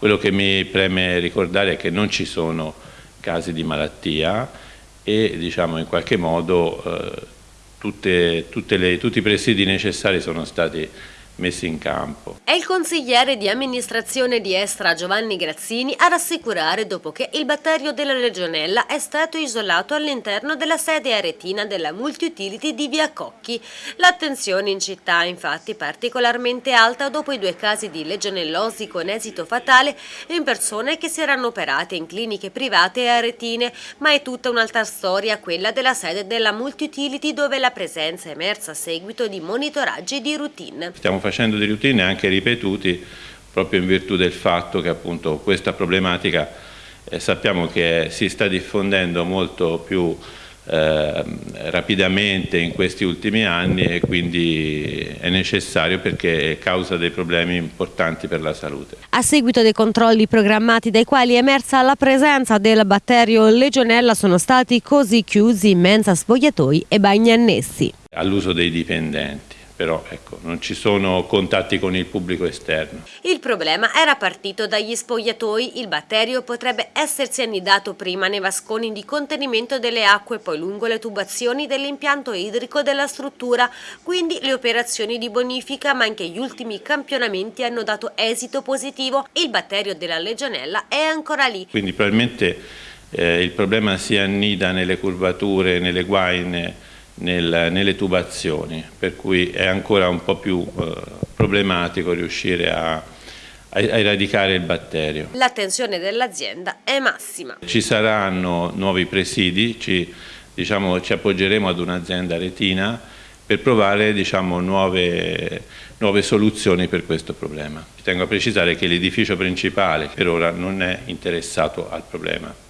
Quello che mi preme ricordare è che non ci sono casi di malattia e diciamo, in qualche modo eh, tutte, tutte le, tutti i presidi necessari sono stati messi in campo. È il consigliere di amministrazione di Estra Giovanni Grazzini a rassicurare dopo che il batterio della legionella è stato isolato all'interno della sede aretina della multi-utility di Via Cocchi. L'attenzione in città è infatti particolarmente alta dopo i due casi di legionellosi con esito fatale in persone che si erano operate in cliniche private e aretine, ma è tutta un'altra storia quella della sede della multi-utility dove la presenza è emersa a seguito di monitoraggi di routine. Stiamo facendo dei routine anche ripetuti proprio in virtù del fatto che appunto questa problematica eh, sappiamo che si sta diffondendo molto più eh, rapidamente in questi ultimi anni e quindi è necessario perché causa dei problemi importanti per la salute. A seguito dei controlli programmati dai quali è emersa la presenza del batterio legionella sono stati così chiusi mensa spogliatoi e bagni annessi. All'uso dei dipendenti però ecco, non ci sono contatti con il pubblico esterno. Il problema era partito dagli spogliatoi, il batterio potrebbe essersi annidato prima nei vasconi di contenimento delle acque, poi lungo le tubazioni dell'impianto idrico della struttura, quindi le operazioni di bonifica ma anche gli ultimi campionamenti hanno dato esito positivo, il batterio della legionella è ancora lì. Quindi probabilmente eh, il problema si annida nelle curvature, nelle guaine, nel, nelle tubazioni, per cui è ancora un po' più eh, problematico riuscire a, a, eradicare il batterio. L'attenzione dell'azienda è massima. Ci saranno nuovi presidi, ci, diciamo, ci appoggeremo ad un'azienda retina per provare diciamo, nuove, nuove soluzioni per questo problema. Tengo a precisare che l'edificio principale per ora non è interessato al problema.